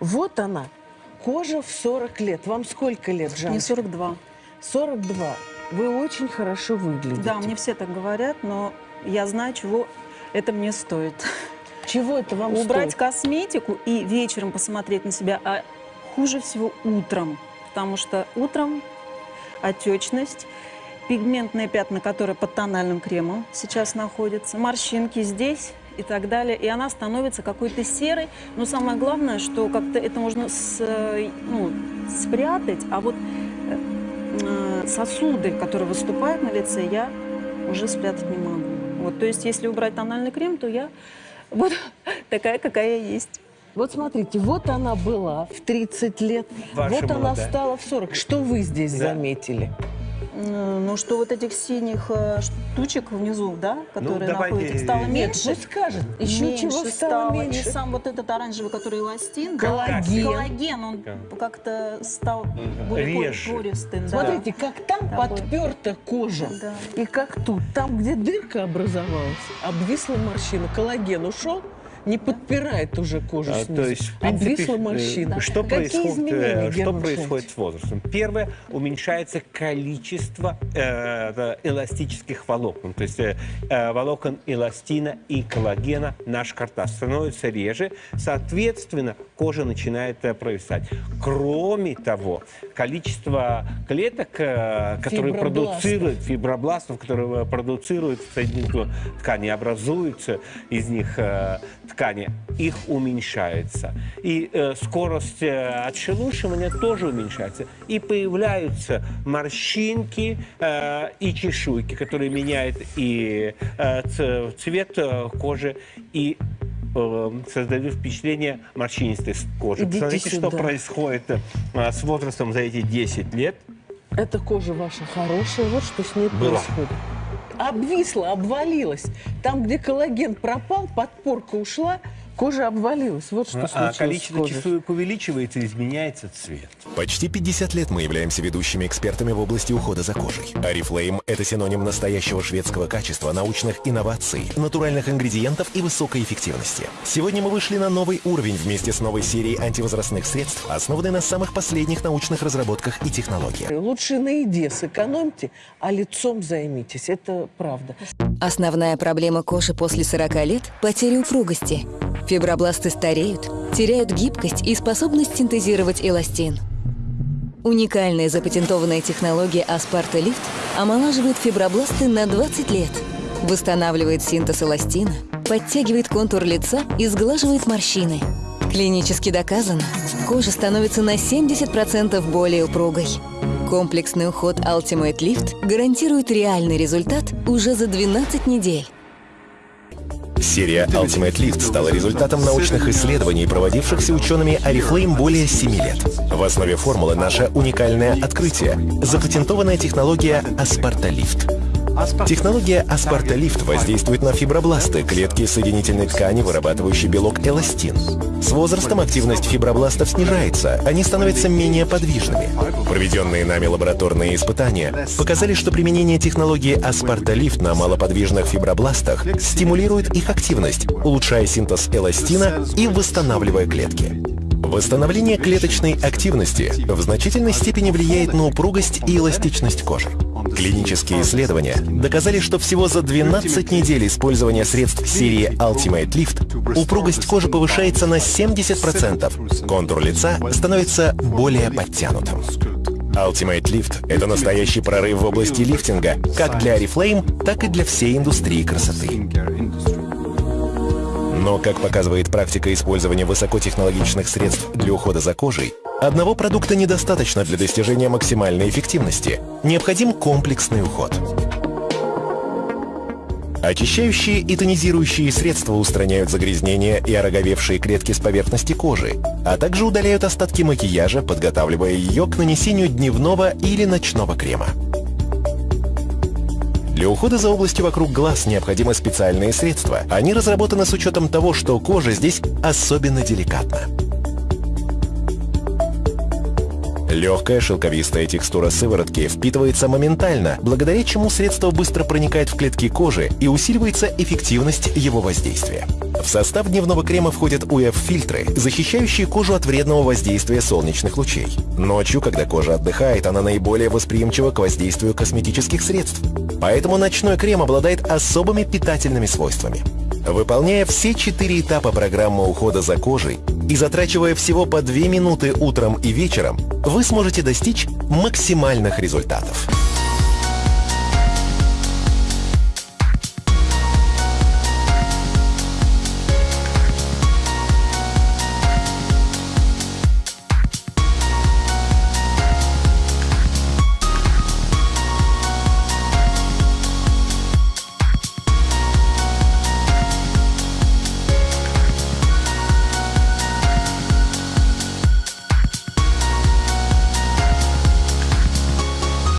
Вот она, кожа в 40 лет. Вам сколько лет, Жан? Мне 42. 42. Вы очень хорошо выглядите. Да, мне все так говорят, но я знаю, чего это мне стоит. Чего это вам Убрать стоит? косметику и вечером посмотреть на себя, а хуже всего утром. Потому что утром отечность, пигментные пятна, которые под тональным кремом сейчас находятся, морщинки здесь и так далее. И она становится какой-то серой. Но самое главное, что как-то это можно с- э, ну, спрятать, а вот э, сосуды, которые выступают на лице, я уже спрятать не могу. Вот, то есть, если убрать тональный крем, то я буду такая, какая я есть. Вот смотрите, вот она была в 30 лет, Ваша вот она молодая. стала в 40. Что вы здесь Да. заметили? Ну, что вот этих синих э, штучек внизу, да, которые давайте, находятся, стало Нет, меньше. пусть скажет. Еще меньше чего стало меньше? И сам вот этот оранжевый, который эластин, да, Коллаген. коллаген, он как-то стал более ко- Реже. пористым. да. Смотрите, как там Такой. подперта кожа, Да. и как тут. Там, где дырка образовалась, обвисла морщина. Коллаген ушел, не подпирает уже кожу А, снизу. То есть, в принципе, обвисла э, морщина. что, Какие происходит, изменения, э, что происходит с возрастом? Первое, уменьшается количество э, э, эластических волокон. То есть э, э, волокон эластина и коллагена наш карташ становится реже. Соответственно, кожа начинает э, провисать. Кроме того, количество клеток, э, которые продуцируют, фибробластов, которые э, продуцируют соединительную ткань, и образуются из них э, ткани, их уменьшается. И э, скорость э, отшелушивания тоже уменьшается. И появляются морщинки э, и чешуйки, которые меняют и э, цвет э, кожи, и э, создают впечатление морщинистой кожи. Идите Посмотрите, что сюда. происходит э, с возрастом за эти 10 лет. Эта кожа ваша хорошая, вот что с ней Была. происходит. Обвисла, обвалилась. Там, где коллаген пропал, подпорка ушла, кожа обвалилась. Вот что А случилось с количество чешуек увеличивается, изменяется цвет. Почти 50 лет мы являемся ведущими экспертами в области ухода за кожей. Арифлейм – это синоним настоящего шведского качества, научных инноваций, натуральных ингредиентов и высокой эффективности. Сегодня мы вышли на новый уровень вместе с новой серией антивозрастных средств, основанной на самых последних научных разработках и технологиях. Лучше на еде сэкономьте, а лицом займитесь. Это правда. Основная проблема кожи после 40 лет – потеря упругости. Фибробласты стареют, теряют гибкость и способность синтезировать эластин. Уникальная запатентованная технология Аспарта Лифт омолаживает фибробласты на 20 лет, восстанавливает синтез эластина, подтягивает контур лица и сглаживает морщины. Клинически доказано, кожа становится на 70% более упругой. Комплексный уход Ultimate Lift гарантирует реальный результат уже за 12 недель. Серия Ultimate Lift стала результатом научных исследований, проводившихся учеными Oriflame более 7 лет. В основе формулы наше уникальное открытие – запатентованная технология Lift. Технология Lift воздействует на фибробласты, клетки соединительной ткани, вырабатывающие белок эластин. С возрастом активность фибробластов снижается, они становятся менее подвижными. Проведенные нами лабораторные испытания показали, что применение технологии Lift на малоподвижных фибробластах стимулирует их активность, улучшая синтез эластина и восстанавливая клетки. Восстановление клеточной активности в значительной степени влияет на упругость и эластичность кожи. Клинические исследования доказали, что всего за 12 недель использования средств серии Ultimate Lift упругость кожи повышается на 70%, контур лица становится более подтянутым. Ultimate Lift — это настоящий прорыв в области лифтинга, как для Oriflame, так и для всей индустрии красоты. Но, как показывает практика использования высокотехнологичных средств для ухода за кожей, одного продукта недостаточно для достижения максимальной эффективности. Необходим комплексный уход. Очищающие и тонизирующие средства устраняют загрязнения и ороговевшие клетки с поверхности кожи, а также удаляют остатки макияжа, подготавливая ее к нанесению дневного или ночного крема. Для ухода за областью вокруг глаз необходимы специальные средства. Они разработаны с учетом того, что кожа здесь особенно деликатна. Легкая шелковистая текстура сыворотки впитывается моментально, благодаря чему средство быстро проникает в клетки кожи и усиливается эффективность его воздействия. В состав дневного крема входят УФ-фильтры, защищающие кожу от вредного воздействия солнечных лучей. Ночью, когда кожа отдыхает, она наиболее восприимчива к воздействию косметических средств. Поэтому ночной крем обладает особыми питательными свойствами. Выполняя все четыре этапа программы ухода за кожей и затрачивая всего по 2 минуты утром и вечером, вы сможете достичь максимальных результатов.